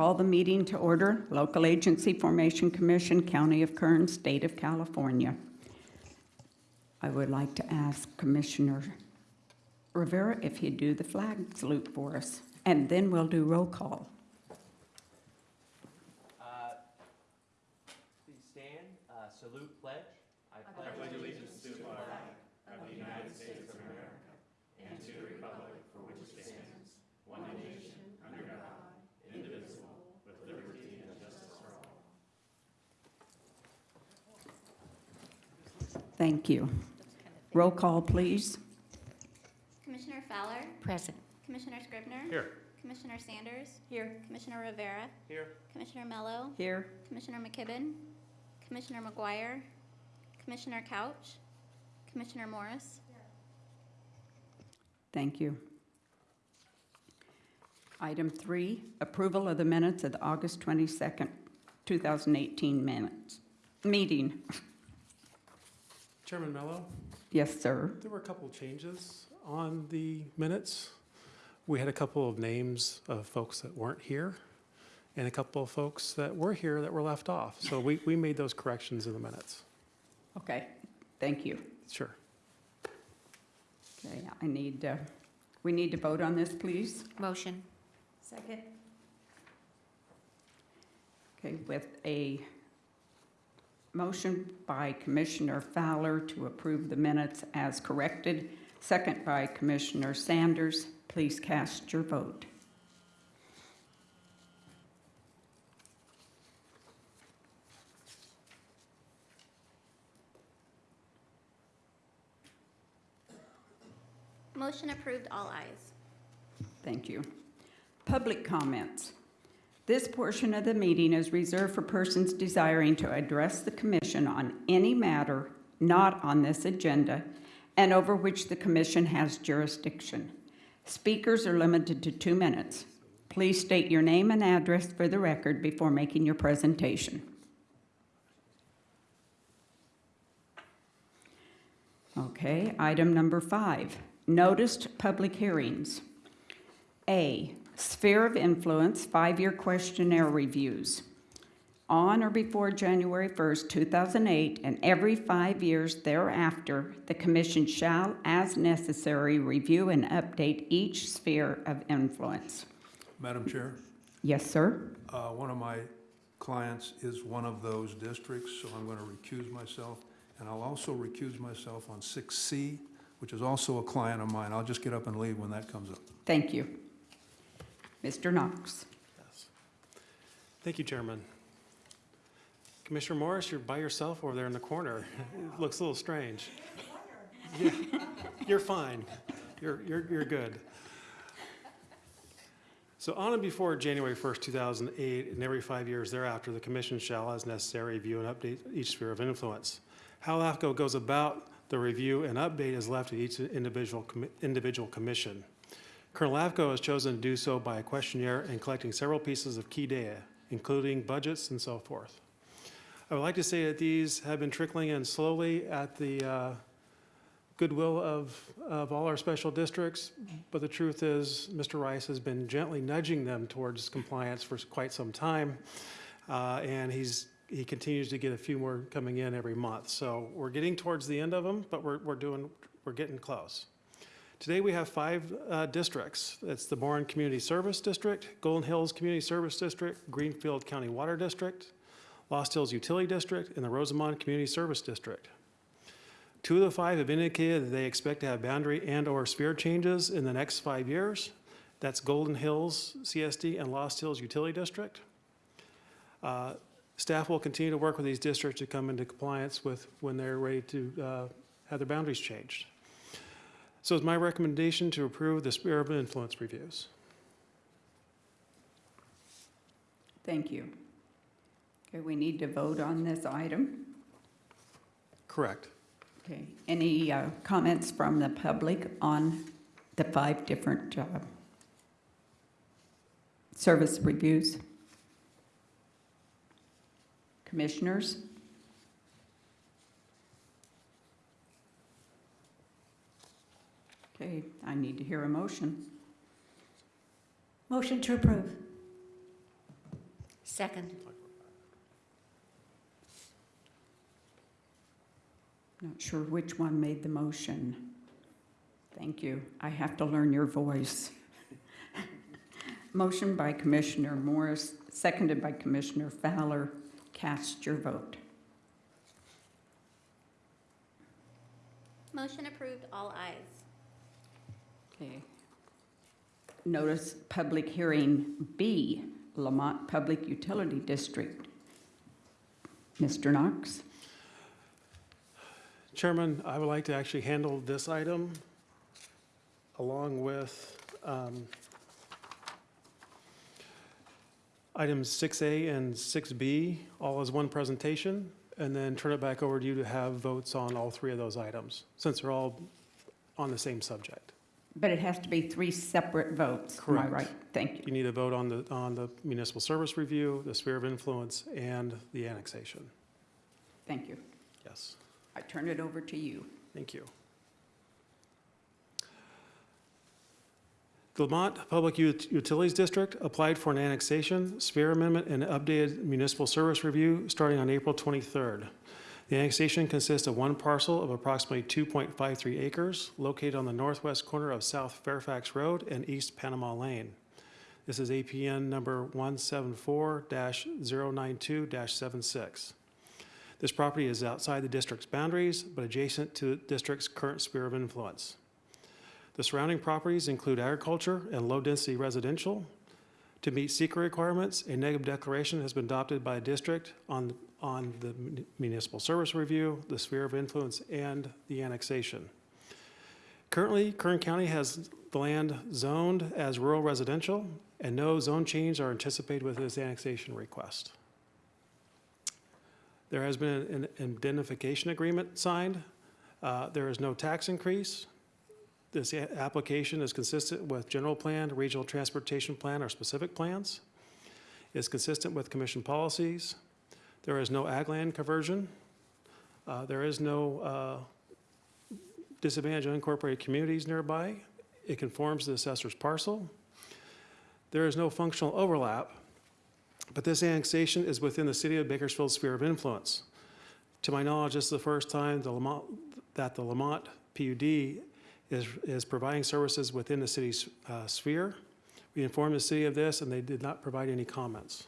Call the meeting to order? Local Agency Formation Commission, County of Kern, State of California. I would like to ask Commissioner Rivera if he'd do the flag salute for us, and then we'll do roll call. Uh, Please stand, uh, salute pledge. I pledge allegiance to the flag of the United States of America and to the republic for which it stands, one nation, under God, indivisible, with liberty and justice for all. Thank you. Roll call, please. Commissioner Fowler, Present. Commissioner Scrivner. Here. Commissioner Sanders. Here. Commissioner Rivera, Here. Commissioner Mello, Here. Commissioner McKibben, Commissioner McGuire, Commissioner Couch, Commissioner Morris. Thank you. Item three, approval of the minutes of the August 22nd, 2018 minutes, meeting. Chairman Mello, Yes, sir. there were a couple of changes on the minutes. We had a couple of names of folks that weren't here and a couple of folks that were here that were left off. So we, we made those corrections in the minutes. Okay, thank you. Sure. Okay, I need, uh, we need to vote on this, please. Motion. Second. Okay, with a motion by Commissioner Fowler to approve the minutes as corrected, second by Commissioner Sanders. Please cast your vote. Motion approved, all ayes. Thank you. Public comments. This portion of the meeting is reserved for persons desiring to address the commission on any matter not on this agenda and over which the commission has jurisdiction. Speakers are limited to two minutes. Please state your name and address for the record before making your presentation. Okay, item number five, noticed public hearings. A, Sphere of Influence Five-Year Questionnaire Reviews. On or before January 1st, 2008, and every five years thereafter, the Commission shall, as necessary, review and update each sphere of influence. Madam Chair, Yes, sir? uh, one of my clients is one of those districts, so I'm going to recuse myself. And I'll also recuse myself on 6C, which is also a client of mine. I'll just get up and leave when that comes up. Thank you. Mr. Knox? Yes. Thank you, Chairman. Commissioner Morris, you're by yourself over there in the corner. It looks a little strange. You're fine. You're, you're, you're good. So on and before January 1st, 2008, and every five years thereafter, the commission shall, as necessary, review and update each sphere of influence. How LAFCO goes about the review and update is left to each individual, commi- individual commission. Kern LAFCO has chosen to do so by a questionnaire and collecting several pieces of key data, including budgets and so forth. I would like to say that these have been trickling in slowly at the uh, goodwill of, of all our special districts, but the truth is, Mr. Rice has been gently nudging them towards compliance for quite some time, uh, and he's, he continues to get a few more coming in every month. So we're getting towards the end of them, but we're, we're doing, we're getting close. Today, we have five uh, districts. It's the Boron Community Service District, Golden Hills Community Service District, Greenfield County Water District, Lost Hills Utility District, and the Rosamond Community Service District. Two of the five have indicated that they expect to have boundary and/or sphere changes in the next five years. That's Golden Hills CSD and Lost Hills Utility District. Uh, Staff will continue to work with these districts to come into compliance with when they're ready to uh, have their boundaries changed. So it's my recommendation to approve the sphere of influence reviews. Thank you. Okay, we need to vote on this item. Correct. Okay, any uh, comments from the public on the five different uh, service reviews? Commissioners? Okay, I need to hear a motion. Motion to approve. Second. Not sure which one made the motion. Thank you. I have to learn your voice. Motion by Commissioner Morris, seconded by Commissioner Fowler. Cast your vote. Motion approved, all ayes. Okay. Notice public hearing B, Lamont Public Utility District. Mr. Knox? Chairman, I would like to actually handle this item along with um, items 6A and 6B, all as one presentation, and then turn it back over to you to have votes on all three of those items, since they're all on the same subject. But it has to be three separate votes, am I Correct. right? Thank you. You need a vote on the, on the municipal service review, the sphere of influence, and the annexation. Thank you. Yes, I turn it over to you. thank you. The Lamont Public Ut- Utilities District applied for an annexation, sphere amendment, and updated municipal service review starting on April 23rd. The annexation consists of one parcel of approximately 2.53 acres located on the northwest corner of South Fairfax Road and East Panama Lane. This is APN number 174-092-76. This property is outside the district's boundaries, but adjacent to the district's current sphere of influence. The surrounding properties include agriculture and low-density residential. To meet CEQA requirements, a negative declaration has been adopted by the district on, on the municipal service review, the sphere of influence, and the annexation. Currently, Kern County has the land zoned as rural residential, and no zone change are anticipated with this annexation request. There has been an indemnification agreement signed. Uh, There is no tax increase. This application is consistent with general plan, regional transportation plan, or specific plans. It's consistent with commission policies. There is no ag land conversion. Uh, There is no uh, disadvantaged unincorporated communities nearby. It conforms to the assessor's parcel. There is no functional overlap, but this annexation is within the city of Bakersfield's sphere of influence. To my knowledge, this is the first time the Lamont, that the Lamont PUD is, is providing services within the city's uh, sphere. We informed the city of this, and they did not provide any comments.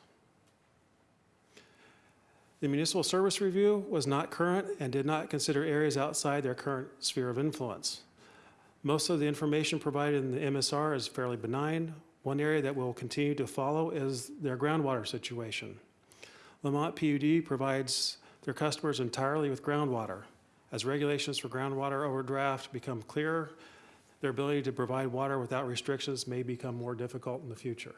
The municipal service review was not current and did not consider areas outside their current sphere of influence. Most of the information provided in the MSR is fairly benign. One area that we'll continue to follow is their groundwater situation. Lamont PUD provides their customers entirely with groundwater. As regulations for groundwater overdraft become clearer, their ability to provide water without restrictions may become more difficult in the future.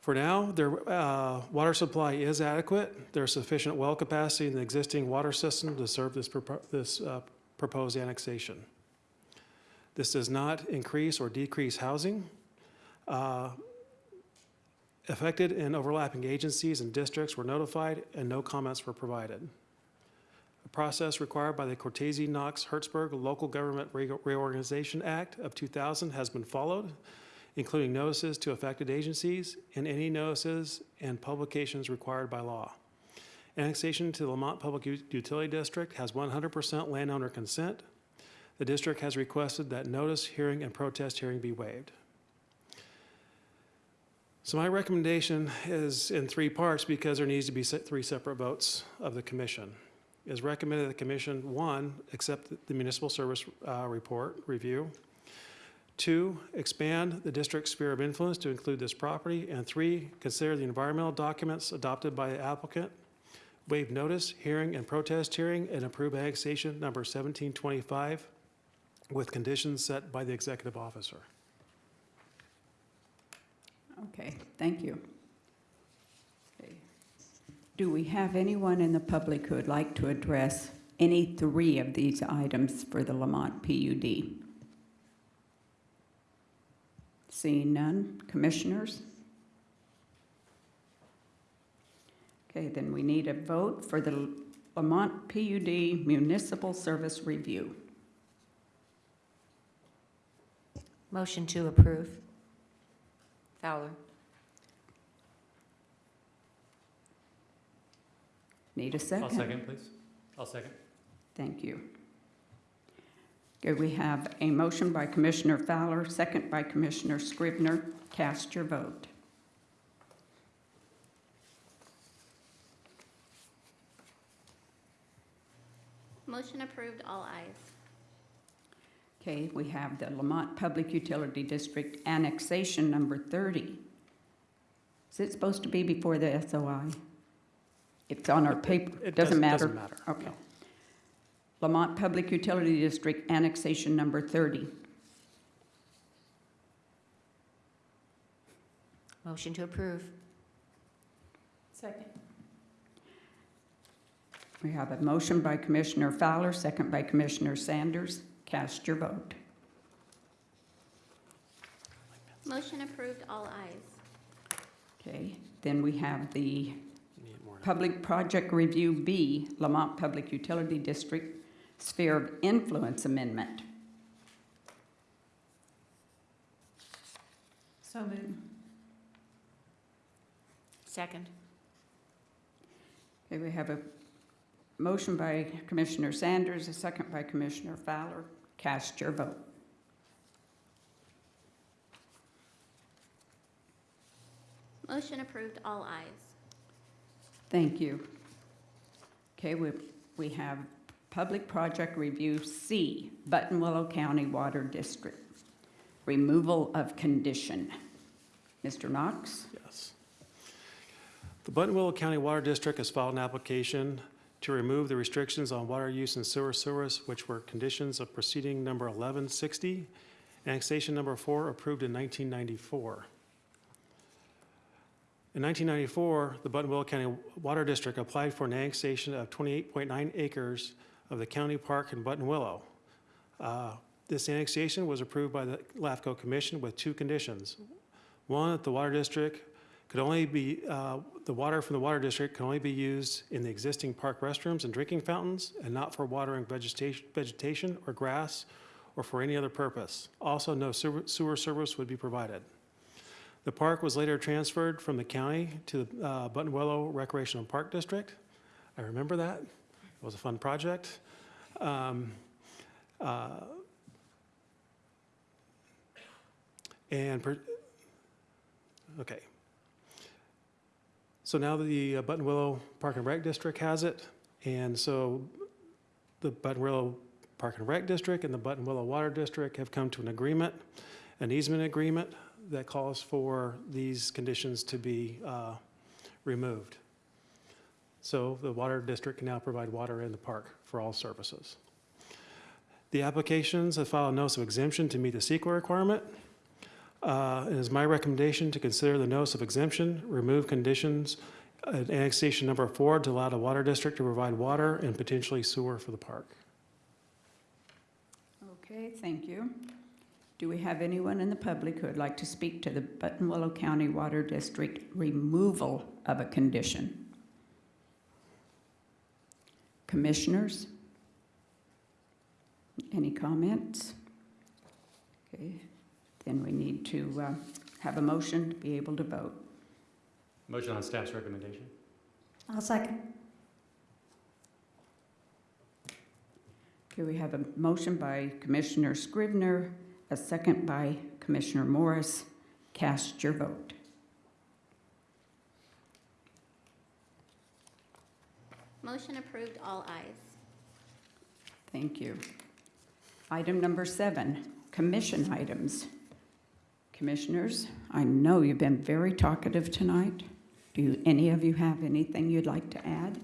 For now, their uh, water supply is adequate. There's sufficient well capacity in the existing water system to serve this propo- this, uh, proposed annexation. This does not increase or decrease housing. Uh, Affected and overlapping agencies and districts were notified, and no comments were provided. The process required by the Cortese Knox Hertzberg Local Government Re- Reorganization Act of 2000 has been followed, including notices to affected agencies and any notices and publications required by law. Annexation to the Lamont Public Utility District has 100% landowner consent. The district has requested that notice, hearing, and protest hearing be waived. So my recommendation is in three parts because there needs to be three separate votes of the commission. Is recommended that the commission, one, accept the municipal service uh, report review. Two, expand the district's sphere of influence to include this property. And three, consider the environmental documents adopted by the applicant, waive notice, hearing, and protest hearing, and approve annexation number 1725 with conditions set by the executive officer. Okay, thank you. Okay. Do we have anyone in the public who would like to address any three of these items for the Lamont PUD? Seeing none, commissioners? Okay, then we need a vote for the Lamont PUD Municipal Service Review. Motion to approve. Fowler. Need a 2nd I'll second, please. I'll second. Thank you. Okay, we have a motion by Commissioner Fowler, second by Commissioner Scrivner. Cast your vote. Motion approved, all ayes. Okay, we have the Lamont Public Utility District annexation number 30. Is it supposed to be before the SOI? It's on our paper, It doesn't matter? Doesn't matter. Okay. Lamont Public Utility District annexation number 30. Motion to approve. Second. We have a motion by Commissioner Fowler, second by Commissioner Sanders. Cast your vote. Motion approved, all ayes. Okay, then we have the You need more. Public Project Review B, Lamont Public Utility District Sphere of Influence Amendment. So moved. Second. Okay, we have a motion by Commissioner Sanders, a second by Commissioner Fowler. Cast your vote. Motion approved, all ayes. Thank you. Okay, we, we have Public Project Review C, Buttonwillow County Water District. Removal of condition. Mr. Knox? Yes. The Buttonwillow County Water District has filed an application to remove the restrictions on water use in sewer service, which were conditions of proceeding number 1160, annexation number four, approved in 1994. In 1994, the Buttonwillow County Water District applied for an annexation of 28.9 acres of the county park in Buttonwillow. Uh, This annexation was approved by the LAFCO Commission with two conditions. One, that the water district could only be, uh, the water from the water district can only be used in the existing park restrooms and drinking fountains and not for watering vegetation, vegetation or grass or for any other purpose. Also, no sewer service would be provided. The park was later transferred from the county to the uh, Buttonwillow Recreational Park District. I remember that. It was a fun project. Um, uh, And, per- okay. So now the uh, Buttonwillow Park and Rec District has it, and so the Buttonwillow Park and Rec District and the Buttonwillow Water District have come to an agreement, an easement agreement that calls for these conditions to be uh, removed. So the water district can now provide water in the park for all services. The applications have filed a notice of exemption to meet the CEQA requirement. Uh, It is my recommendation to consider the notice of exemption, remove conditions, uh, annexation number four to allow the water district to provide water and potentially sewer for the park. Okay, thank you. Do we have anyone in the public who would like to speak to the Buttonwillow County Water District removal of a condition? Commissioners? Any comments? Okay, then we need to uh, have a motion to be able to vote. Motion on staff's recommendation. I'll second. Okay, we have a motion by Commissioner Scrivner, a second by Commissioner Morris. Cast your vote. Motion approved, all ayes. Thank you. Item number seven, commission items. Commissioners, I know you've been very talkative tonight. Do you- any of you have anything you'd like to add?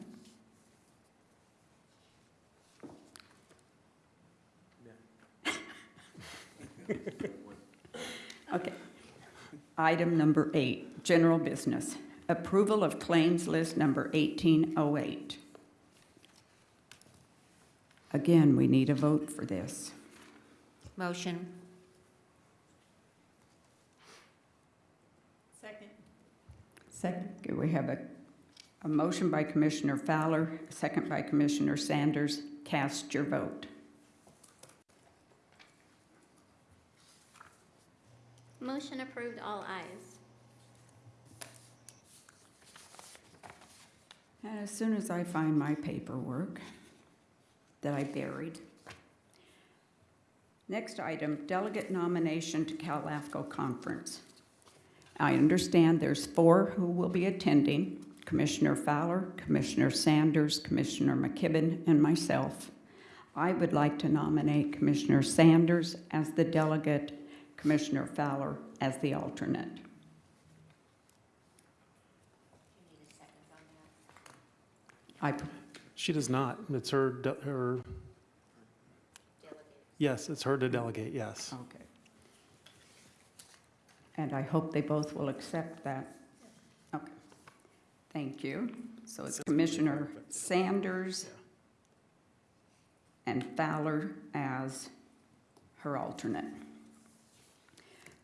Okay. Item number eight, general business. Approval of claims list number 1808. Again, we need a vote for this. Motion. Second. Second. Okay, we have a, a motion by Commissioner Fowler, second by Commissioner Sanders. Cast your vote. Motion approved, all ayes. And as soon as I find my paperwork that I buried. Next item, delegate nomination to CalAFCO conference. I understand there's four who will be attending, Commissioner Fowler, Commissioner Sanders, Commissioner McKibben, and myself. I would like to nominate Commissioner Sanders as the delegate Commissioner Fowler as the alternate. I, She does not. It's her, her. Yes, it's her to delegate, yes. okay. And I hope they both will accept that. Okay, thank you. So it's Commissioner Sanders and Fowler as her alternate.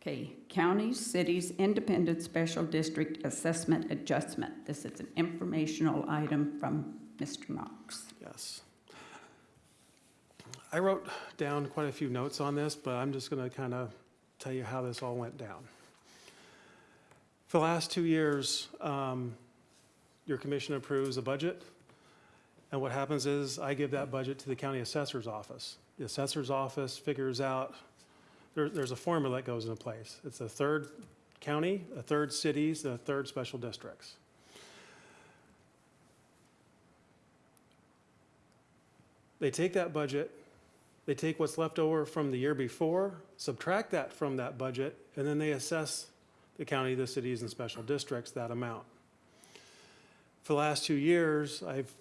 Okay, counties, cities, independent special district assessment adjustment. This is an informational item from Mr. Knox. Yes. I wrote down quite a few notes on this, but I'm just going to kind of tell you how this all went down. For the last two years, um, your commission approves a budget, and what happens is I give that budget to the county assessor's office. The assessor's office figures out, there, there's a formula that goes into place. It's a third county, a third cities, a third special districts. They take that budget, they take what's left over from the year before, subtract that from that budget, and then they assess the county, the cities, and special districts that amount. For the last two years, I've,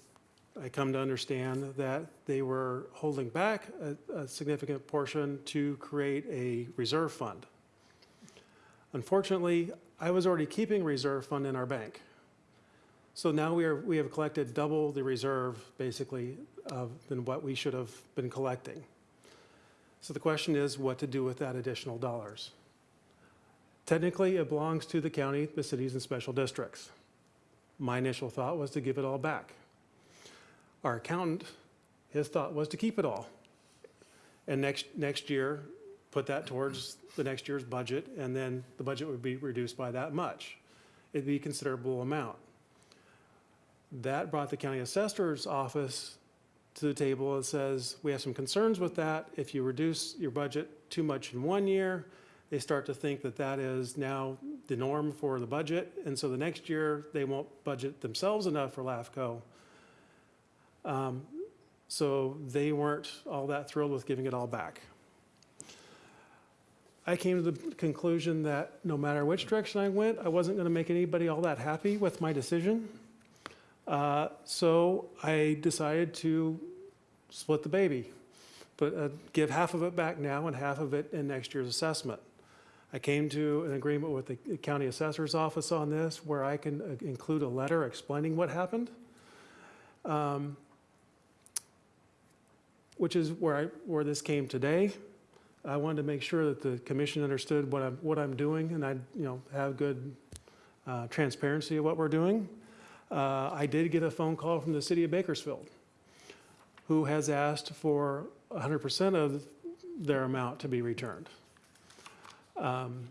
I come to understand that they were holding back a, a significant portion to create a reserve fund. Unfortunately, I was already keeping reserve fund in our bank. So now we are, we have collected double the reserve, basically, of, than what we should have been collecting. So the question is what to do with that additional dollars. Technically, it belongs to the county, the cities, and special districts. My initial thought was to give it all back. Our accountant, his thought was to keep it all. And next, next year, put that towards the next year's budget, and then the budget would be reduced by that much. It'd be a considerable amount. That brought the county assessor's office to the table and says, we have some concerns with that. If you reduce your budget too much in one year, they start to think that that is now the norm for the budget. And so the next year, they won't budget themselves enough for LAFCO. Um, So they weren't all that thrilled with giving it all back. I came to the conclusion that no matter which direction I went, I wasn't going to make anybody all that happy with my decision. Uh, So I decided to split the baby, but uh, give half of it back now and half of it in next year's assessment. I came to an agreement with the county assessor's office on this, where I can uh, include a letter explaining what happened. Um, Which is where I, where this came today. I wanted to make sure that the commission understood what I'm, what I'm doing, and I, you know, have good uh, transparency of what we're doing. Uh, I did get a phone call from the city of Bakersfield, who has asked for 100% of their amount to be returned. Um,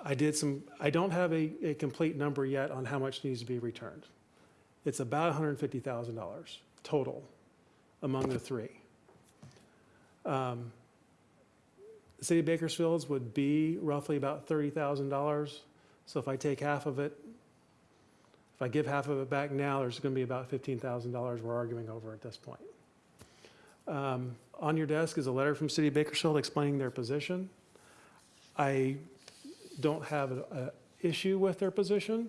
I did some, I don't have a, a complete number yet on how much needs to be returned. It's about $150,000 total among the three. Um, The city of Bakersfield's would be roughly about $30,000. So if I take half of it, if I give half of it back now, there's going to be about $15,000 we're arguing over at this point. Um, On your desk is a letter from City of Bakersfield explaining their position. I don't have an issue with their position,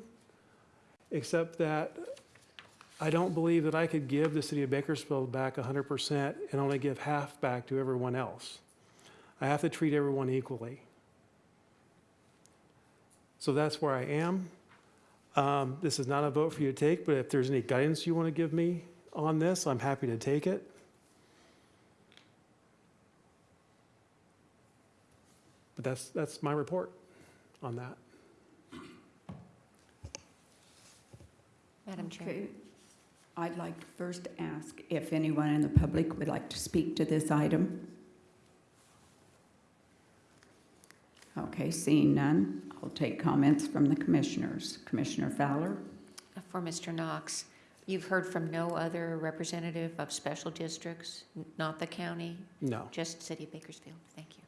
except that I don't believe that I could give the City of Bakersfield back 100% and only give half back to everyone else. I have to treat everyone equally. So that's where I am. Um, This is not a vote for you to take, but if there's any guidance you want to give me on this, I'm happy to take it. But that's, that's my report on that. Madam Chair. Okay. I'd like to first ask if anyone in the public would like to speak to this item. Okay, seeing none, I'll take comments from the commissioners. Commissioner Fowler? For Mr. Knox, You've heard from no other representative of special districts, not the county, No. just City of Bakersfield? Thank you.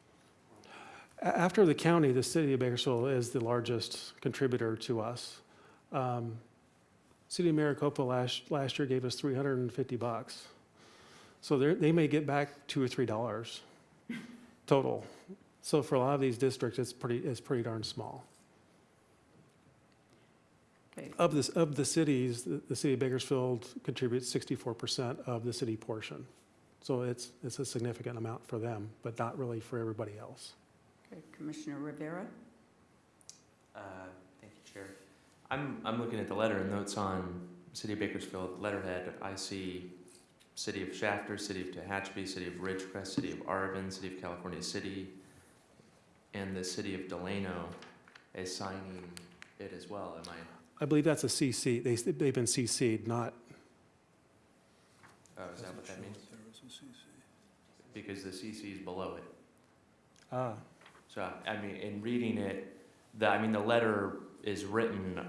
After the county, the city of Bakersfield is the largest contributor to us. Um, City of Maricopa last, last year gave us 350 bucks. So they're, they may get back two or three dollars total. So for a lot of these districts, it's pretty, it's pretty darn small. Okay. Of this, of the cities, the, the city of Bakersfield contributes 64% of the city portion. So it's, it's a significant amount for them, but not really for everybody else. Okay, Commissioner Rivera? Uh, Thank you, Chair. I'm, I'm looking at the letter and notes on City of Bakersfield letterhead. I see City of Shafter, City of Tehachapi, City of Ridgecrest, City of Arvin, City of California City, and the City of Delano as signing it as well. Am I, I believe that's a CC. They, they've been CC'd, not, oh, is that what that means? There is a CC. Because the CC is below it. ah, So, I mean, in reading it, the, I mean, the letter is written,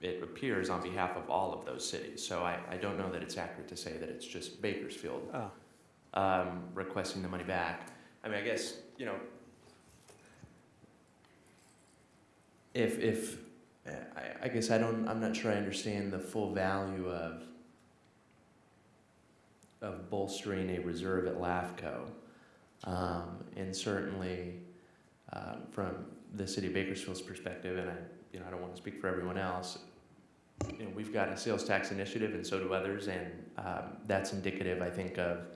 it appears on behalf of all of those cities. So I, I don't know that it's accurate to say that it's just Bakersfield ah. um, requesting the money back. I mean, I guess, you know, if, if, I, I guess I don't, I'm not sure I understand the full value of, of bolstering a reserve at LAFCO. Um, and certainly, um, from the city of Bakersfield's perspective, and I, you know, I don't want to speak for everyone else, you know, we've got a sales tax initiative and so do others, and, um, that's indicative, I think, of,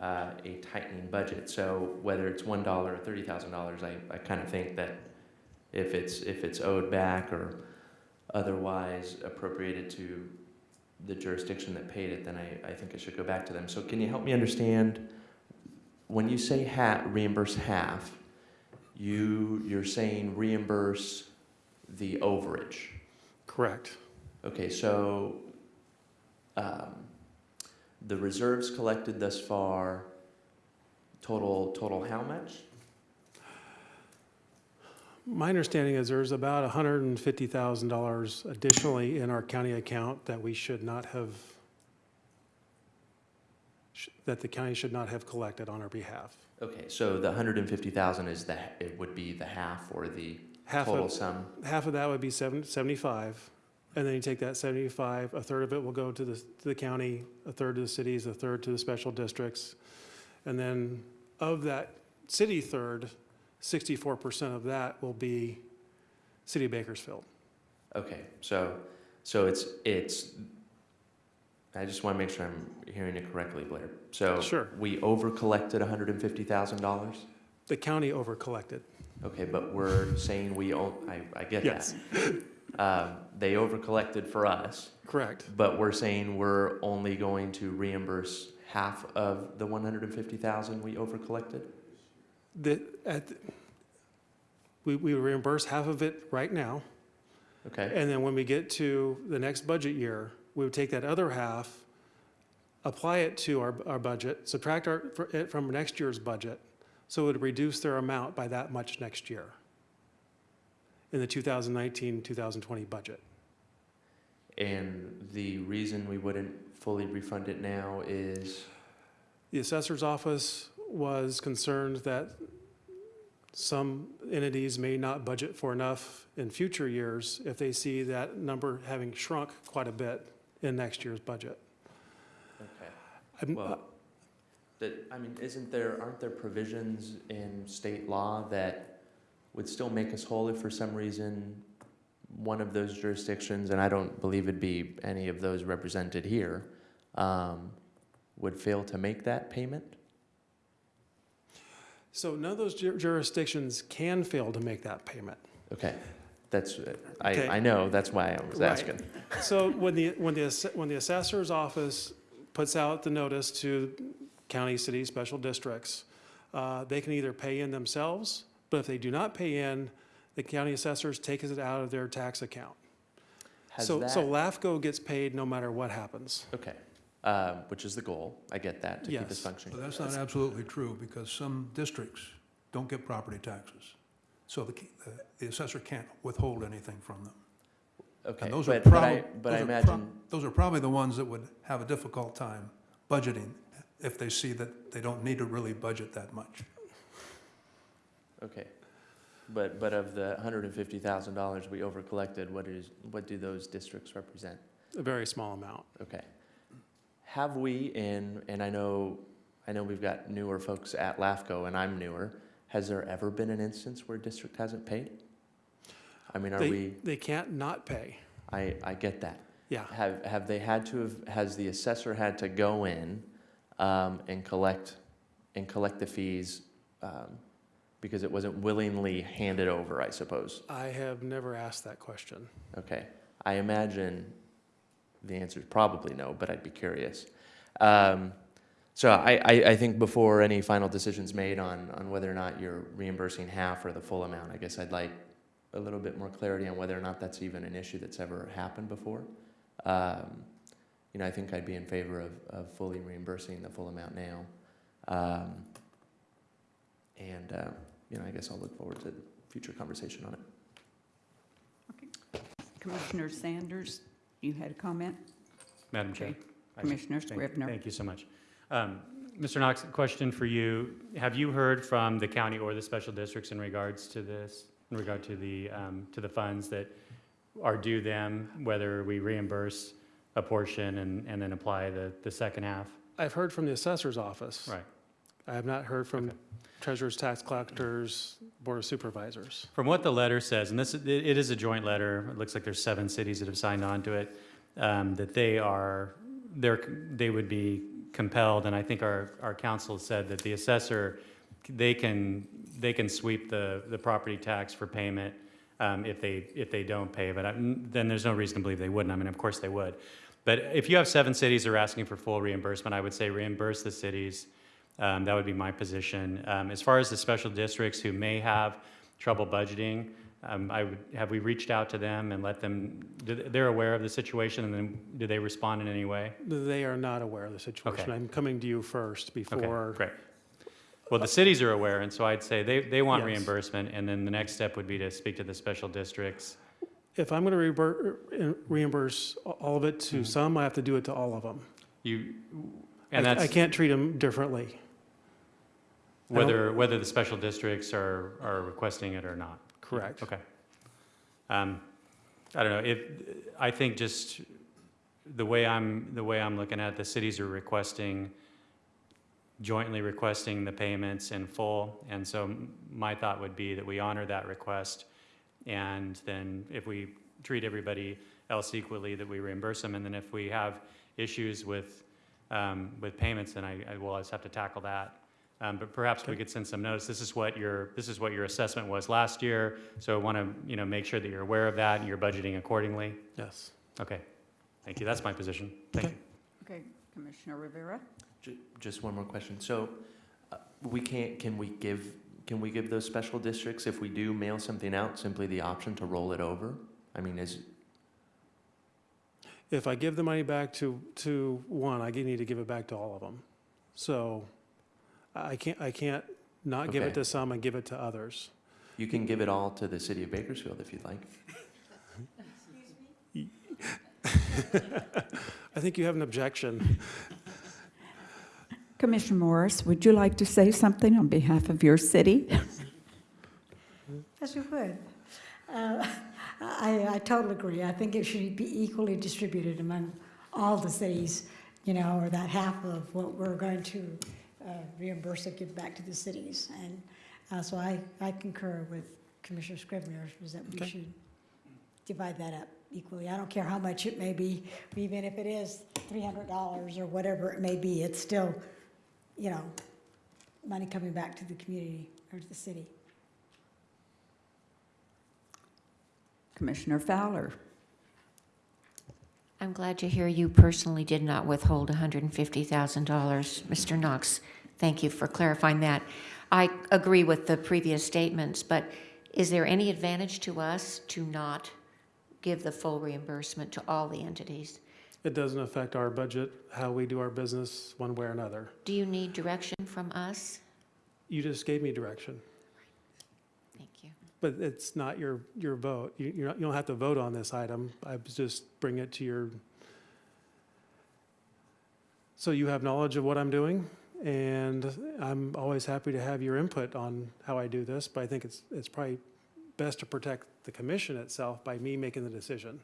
uh, a tightening budget. So whether it's one dollar or thirty thousand dollars, I, I kind of think that if it's, if it's owed back or otherwise appropriated to the jurisdiction that paid it, then I, I think it should go back to them. So can you help me understand, when you say ha, reimburse half, you, you're saying reimburse the overage? Correct. Okay, so, um, the reserves collected thus far, total, total how much? My understanding is there's about $150,000 additionally in our county account that we should not have, sh- that the county should not have collected on our behalf. Okay, so the hundred and fifty thousand is the, it would be the half or the Half total of, sum? half of that would be seven- 75, and then you take that 75, a third of it will go to the, to the county, a third to the cities, a third to the special districts. And then of that city third, 64% of that will be City of Bakersfield. Okay, so, so it's, it's, I just want to make sure I'm hearing it correctly, Blair. So Sure. we over-collected hundred and fifty thousand dollars? The county over collected. Okay, but we're saying we own, I, I get Yes. that. Um, they over-collected for us, Correct. but we're saying we're only going to reimburse half of the one hundred and fifty thousand we overcollected? The, at, we, we reimburse half of it right now, Okay, and then when we get to the next budget year, we would take that other half, apply it to our, our budget, subtract our, fr- it from next year's budget, so it would reduce their amount by that much next year in the 2019, 2020 budget. and the reason we wouldn't fully refund it now is? The assessor's office was concerned that some entities may not budget for enough in future years if they see that number having shrunk quite a bit in next year's budget. Okay. Well, uh, that, I mean, isn't there, aren't there provisions in state law that would still make us whole if for some reason one of those jurisdictions, and I don't believe it'd be any of those represented here, um, would fail to make that payment? So none of those jur- jurisdictions can fail to make that payment. Okay, that's, I, Okay. I know, that's why I was Right. asking. So when the, when the, when the assessor's office puts out the notice to county, city, special districts, uh, they can either pay in themselves, but if they do not pay in, the county assessors take it out of their tax account. Has So, so LAFCO gets paid no matter what happens. okay, um, which is the goal, I get that, to keep us Yes. functioning. But that's not absolutely true, because some districts don't get property taxes. So the, the assessor can't withhold anything from them. Okay, And those are but, but I, probably, but I those are imagine, those are probably the ones that would have a difficult time budgeting if they see that they don't need to really budget that much. okay. But, but of the hundred and fifty thousand dollars we overcollected, what is, what do those districts represent? A very small amount. Okay. Have we in, and I know, I know we've got newer folks at LAFCO and I'm newer, has there ever been an instance where a district hasn't paid? I mean, are They, we, they can't not pay. I, I get that. Yeah. Have, have they had to have, has the assessor had to go in, um, and collect, and collect the fees, um, because it wasn't willingly handed over, I suppose? I have never asked that question. Okay, I imagine the answer is probably no, but I'd be curious. Um, so I, I, I think before any final decision's made on, on whether or not you're reimbursing half or the full amount, I guess I'd like a little bit more clarity on whether or not that's even an issue that's ever happened before. Um, you know, I think I'd be in favor of, of fully reimbursing the full amount now. Um, and, uh, you know, I guess I'll look forward to future conversation on it. Okay. Commissioner Sanders, you had a comment? Madam Chair. Okay. I- Commissioner Thank- Scrivner. Thank you so much. Um, Mr. Knox, question for you. Have you heard from the county or the special districts in regards to this, in regard to the, um, to the funds that are due them, whether we reimburse a portion and, and then apply the, the second half? I've heard from the assessor's office. Right. I have not heard from Okay. treasurers, tax collectors, board of supervisors. From what the letter says, and this, it it is a joint letter, it looks like there's seven cities that have signed on to it, um, that they are, they're, they would be compelled, and I think our, our council said that the assessor, they can, they can sweep the, the property tax for payment um, if they, if they don't pay, but I- then there's no reason to believe they wouldn't. I mean, of course they would. But if you have seven cities that are asking for full reimbursement, I would say reimburse the cities. Um, That would be my position. Um, As far as the special districts who may have trouble budgeting, um, I would, have we reached out to them and let them, they- they're aware of the situation, and then do they respond in any way? They are not aware of the situation. Okay. I'm coming to you first Okay, before. great. Well, the cities are aware, and so I'd say they, they want Yes. reimbursement, and then the next step would be to speak to the special districts. If I'm going to reimburse all of it to Mhm. some, I have to do it to all of them. You, I and I that's can't treat them differently. Whether, whether the special districts are, are requesting it or not. Correct. Okay. Um, I don't know, if, I think just the way I'm, the way I'm looking at it, the cities are requesting, jointly requesting the payments in full. And so my thought would be that we honor that request. And then if we treat everybody else equally, that we reimburse them. And then if we have issues with, um, with payments, then I, I will always have to tackle that. Um, But perhaps we could send some notice, this is what your, this is what your assessment was last year, so I want to, you know, make sure that you're aware of that and you're budgeting accordingly. Yes. Okay, thank you, that's my position. Thank you. Okay, Commissioner Rivera? Ju- Just one more question. So, uh, we can't, can we give, can we give those special districts, if we do mail something out, simply the option to roll it over? I mean, is, If I give the money back to, to one, I need to give it back to all of them. So I can't, I can't not give it Okay. to some and give it to others. you can give it all to the city of Bakersfield if you'd like. Excuse me? I think you have an objection. Commissioner Morris, would you like to say something on behalf of your city? Yes, you would. Uh, I, I totally agree. I think it should be equally distributed among all the cities, you know, or that half of what we're going to uh, reimburse or give back to the cities. And uh, so I, I concur with Commissioner Scrivner, is that we Okay. should divide that up equally. I don't care how much it may be, even if it is $300 or whatever it may be, it's still, you know, money coming back to the community or to the city. Commissioner Fowler? I'm glad to hear you personally did not withhold $150,000. Mr. Knox, thank you for clarifying that. I agree with the previous statements, but is there any advantage to us to not give the full reimbursement to all the entities? It doesn't affect our budget, how we do our business, one way or another. Do you need direction from us? You just gave me direction. Thank you. but it's not your, your vote. You, you're not, you don't have to vote on this item. I was just bring it to your, so you have knowledge of what I'm doing, and I'm always happy to have your input on how I do this, but I think it's, it's probably best to protect the commission itself by me making the decision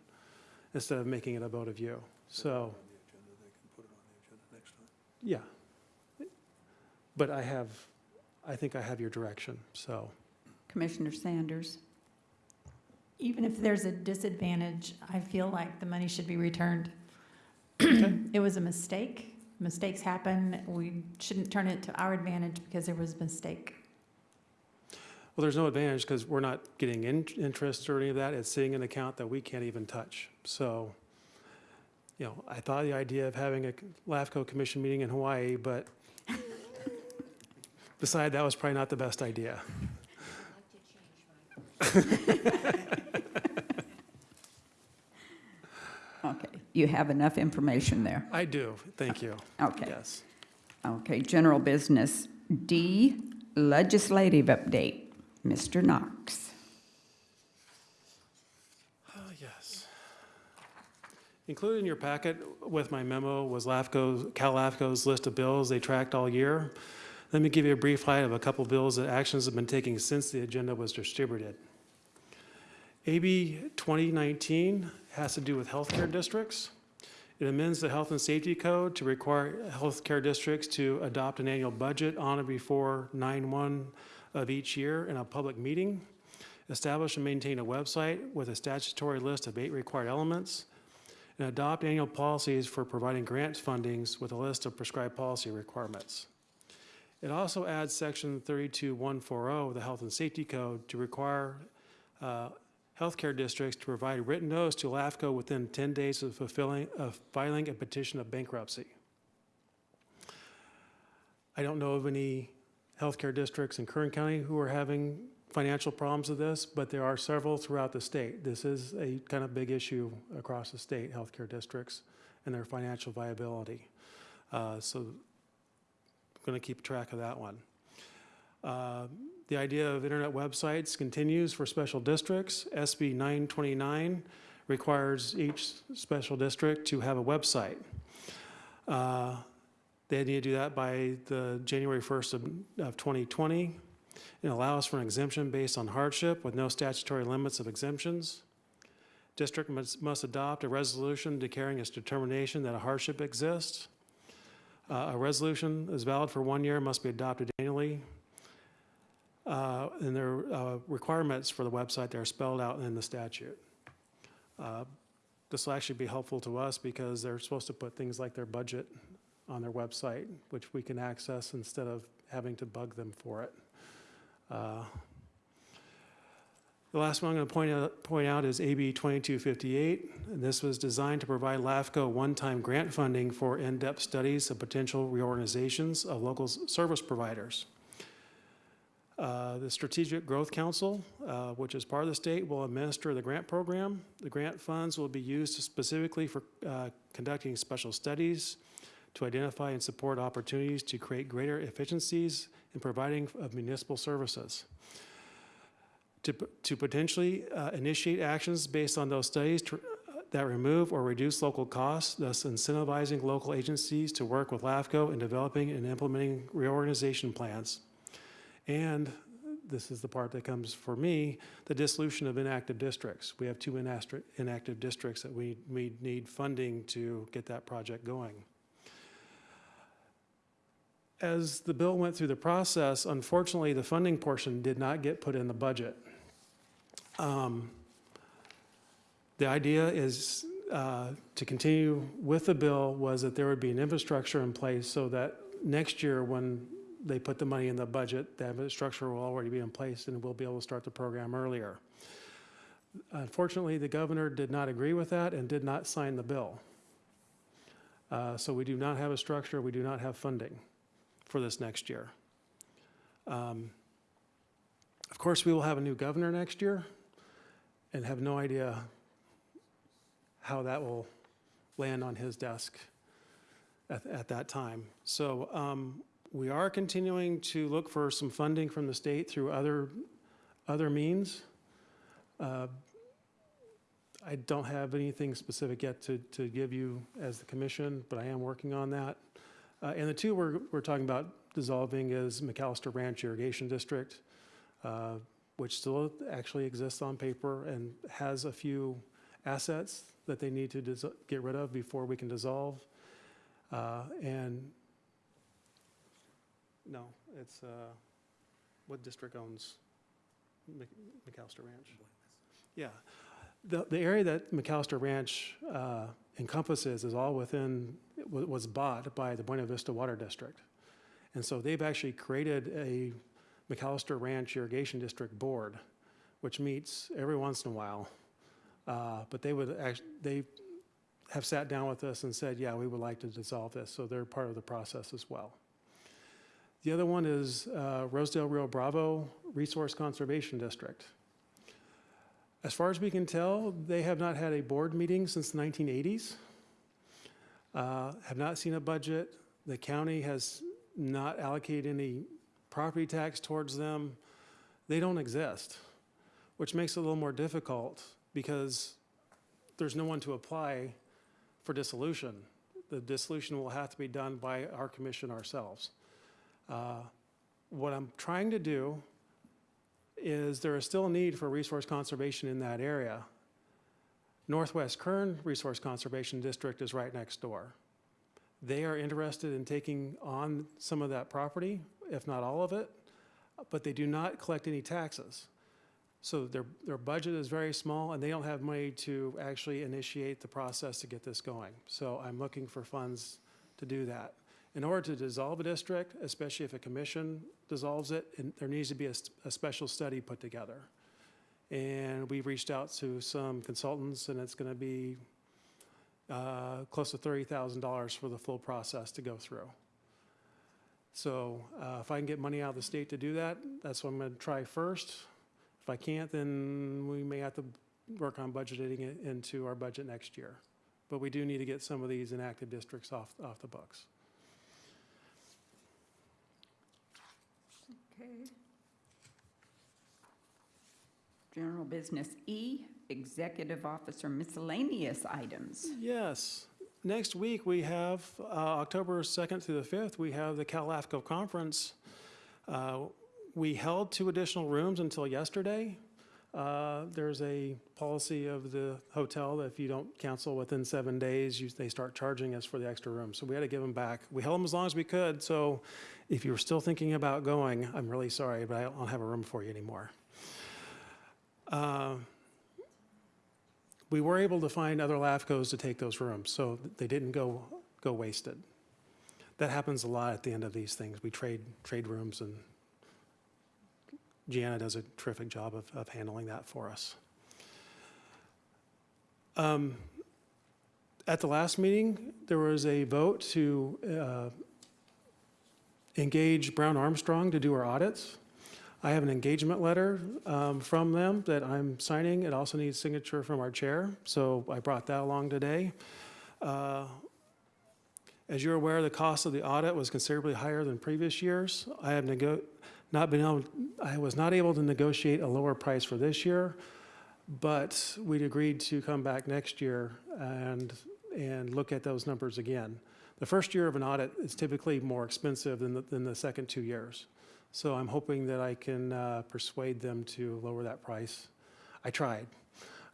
instead of making it a vote of you. So, On the agenda, they can put it on the agenda next time. yeah. But I have, I think I have your direction, so. Commissioner Sanders? Even if there's a disadvantage, I feel like the money should be returned. It was a mistake. Mistakes happen. We shouldn't turn it to our advantage because there was a mistake. Well, there's no advantage because we're not getting in, interest or any of that. It's sitting in an account that we can't even touch. So, you know, I thought the idea of having a LAFCO commission meeting in Hawaii, but beside that was probably not the best idea. Okay, you have enough information there. I do, thank you. Okay, Yes. okay, general business. D, legislative update. Mr. Knox. Oh, yes. Included in your packet with my memo was LAFCO's, CalAFCO's list of bills they tracked all year. Let me give you a brief highlight of a couple of bills that actions have been taken since the agenda was distributed. AB 2019 has to do with healthcare districts. It amends the Health and Safety Code to require healthcare districts to adopt an annual budget on or before 9/1 of each year in a public meeting. Establish and maintain a website with a statutory list of eight required elements. And adopt annual policies for providing grant fundings with a list of prescribed policy requirements. It also adds section 32140 of the Health and Safety Code to require uh, healthcare districts to provide written notice to LAFCO within 10 days of fulfilling, of filing a petition of bankruptcy. I don't know of any healthcare districts in Kern County who are having financial problems with this, but there are several throughout the state. This is a kind of big issue across the state, healthcare districts and their financial viability. Uh, So I'm going to keep track of that one. Uh, The idea of internet websites continues for special districts. SB 929 requires each special district to have a website. Uh, They need to do that by the January 1st of of 2020. It allows for an exemption based on hardship with no statutory limits of exemptions. District must must adopt a resolution declaring its determination that a hardship exists. Uh, A resolution is valid for one year, must be adopted annually. Uh, And there are uh, requirements for the website that are spelled out in the statute. Uh, This will actually be helpful to us because they're supposed to put things like their budget on their website, which we can access instead of having to bug them for it. Uh, The last one I'm going to point out, point out is AB 2258. And this was designed to provide LAFCO one-time grant funding for in-depth studies of potential reorganizations of local service providers. Uh, The Strategic Growth Council, uh, which is part of the state, will administer the grant program. The grant funds will be used specifically for uh, conducting special studies to identify and support opportunities to create greater efficiencies in providing of municipal services. To to potentially uh, initiate actions based on those studies to- that remove or reduce local costs, thus incentivizing local agencies to work with LAFCO in developing and implementing reorganization plans. And this is the part that comes for me, the dissolution of inactive districts. We have two inactive districts that we, we need funding to get that project going. As the bill went through the process, unfortunately, the funding portion did not get put in the budget. Um, The idea is uh, to continue with the bill was that there would be an infrastructure in place so that next year, when they put the money in the budget, that infrastructure will already be in place and we'll be able to start the program earlier. Unfortunately, the governor did not agree with that and did not sign the bill. Uh, So we do not have a structure, we do not have funding for this next year. Um, Of course, we will have a new governor next year and have no idea how that will land on his desk at, at that time. So um, we are continuing to look for some funding from the state through other, other means. Uh, I don't have anything specific yet to, to give you as the commission, but I am working on that. Uh, And the two we're, we're talking about dissolving is McAllister Ranch Irrigation District, uh, which still actually exists on paper and has a few assets that they need to get rid of before we can dissolve. Uh, And, no, it's, uh, what district owns Mc- McAllister Ranch? Yeah. The, the area that McAllister Ranch uh, encompasses is all within, was bought by the Buena Vista Water District. And so they've actually created a McAllister Ranch Irrigation District Board, which meets every once in a while. Uh, But they would act, they have sat down with us and said, yeah, we would like to dissolve this, so they're part of the process as well. The other one is uh, Rosedale Rio Bravo Resource Conservation District. As far as we can tell, they have not had a board meeting since the 1980s, uh, have not seen a budget. The county has not allocated any property tax towards them. They don't exist, which makes it a little more difficult because there's no one to apply for dissolution. The dissolution will have to be done by our commission ourselves. Uh, What I'm trying to do is there is still a need for resource conservation in that area. Northwest Kern Resource Conservation District is right next door. They are interested in taking on some of that property, if not all of it, but they do not collect any taxes. So their, their budget is very small, and they don't have money to actually initiate the process to get this going. So I'm looking for funds to do that. In order to dissolve a district, especially if a commission dissolves it, there needs to be a special study put together. And we've reached out to some consultants, and it's gonna be uh, close to thirty thousand dollars for the full process to go through. So uh, if I can get money out of the state to do that, that's what I'm gonna try first. If I can't, then we may have to work on budgeting it into our budget next year. But we do need to get some of these inactive districts off, off the books. Okay. General business E, executive officer miscellaneous items. Yes. Next week, we have, uh, October 2nd through the 5th, we have the CalAFCO Conference. Uh, We held two additional rooms until yesterday. Uh, There's a policy of the hotel that if you don't cancel within seven days, you- they start charging us for the extra room. So we had to give them back. We held them as long as we could, so if you were still thinking about going, I'm really sorry, but I don't have a room for you anymore. Uh, we were able to find other LAFCOs to take those rooms, so they didn't go, go wasted. That happens a lot at the end of these things. We trade, trade rooms, and Gianna does a terrific job of, of handling that for us. Um, At the last meeting, there was a vote to uh, engage Brown Armstrong to do our audits. I have an engagement letter um, from them that I'm signing. It also needs signature from our chair, so I brought that along today. Uh, As you're aware, the cost of the audit was considerably higher than previous years. I have not been able, I was not able to negotiate a lower price for this year, but we'd agreed to come back next year and, and look at those numbers again. The first year of an audit is typically more expensive than the, than the second two years. So I'm hoping that I can uh, persuade them to lower that price. I tried.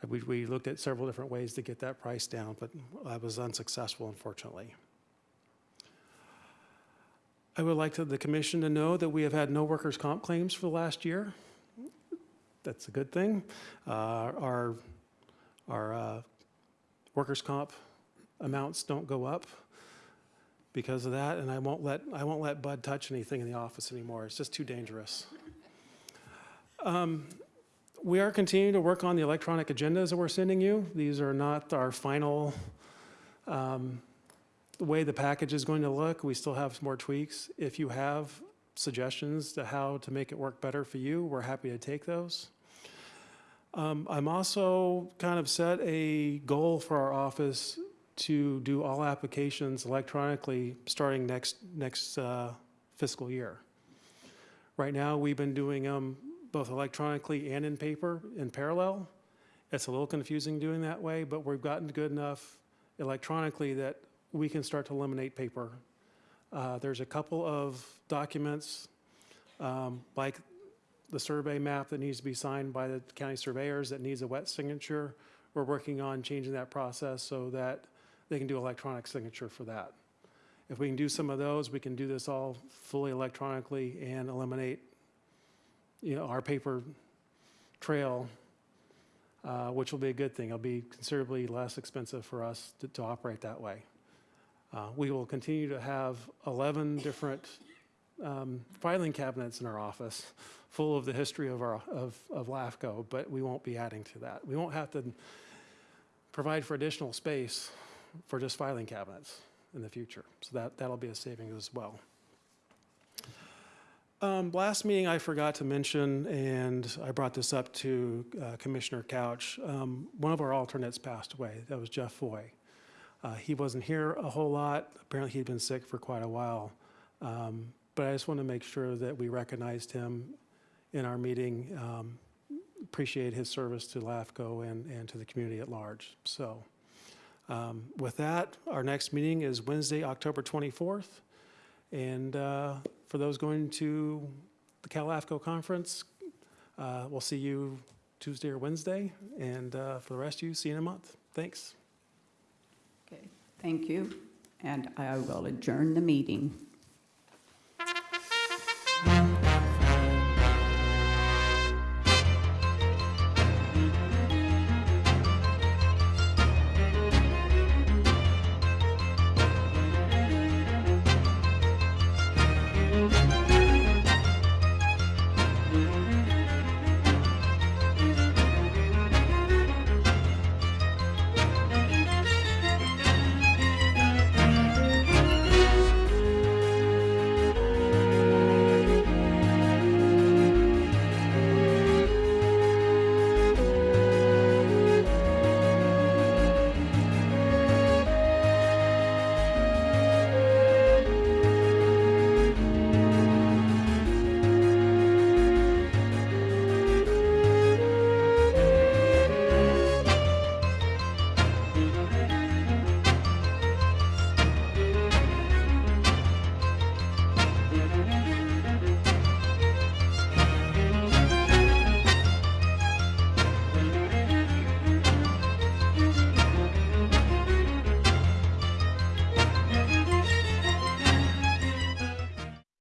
We, we looked at several different ways to get that price down, but I was unsuccessful, unfortunately. I would like to, the commission to know that we have had no workers' comp claims for the last year. That's a good thing. Uh, Our, our uh, workers' comp amounts don't go up because of that, and I won't let, I won't let Bud touch anything in the office anymore. It's just too dangerous. Um, We are continuing to work on the electronic agendas that we're sending you. These are not our final, um, the way the package is going to look. We still have some more tweaks. If you have suggestions to how to make it work better for you, we're happy to take those. Um, I'm also kind of set a goal for our office to do all applications electronically starting next, next uh, fiscal year. Right now, we've been doing them both electronically and in paper in parallel. It's a little confusing doing that way, but we've gotten good enough electronically that we can start to eliminate paper. Uh, There's a couple of documents, um, like the survey map that needs to be signed by the county surveyors that needs a wet signature. We're working on changing that process so that they can do electronic signature for that. If we can do some of those, we can do this all fully electronically and eliminate, you know, our paper trail, uh, which will be a good thing. It'll be considerably less expensive for us to, to operate that way. Uh, we will continue to have 11 different um, filing cabinets in our office full of the history of our, of, of LAFCO, but we won't be adding to that. We won't have to provide for additional space for just filing cabinets in the future. So that, that'll be a savings as well. Um, last meeting, I forgot to mention, and I brought this up to uh, Commissioner Couch. Um, one of our alternates passed away. That was Jeff Foy. Uh, he wasn't here a whole lot. Apparently, he'd been sick for quite a while. Um, but I just want to make sure that we recognized him in our meeting. Um, appreciate his service to LAFCO and, and to the community at large. So, um, with that, our next meeting is Wednesday, October 24th. And uh, for those going to the CalAFCO conference, uh, we'll see you Tuesday or Wednesday. And uh, for the rest of you, see you in a month. Thanks. Thank you, and I will adjourn the meeting.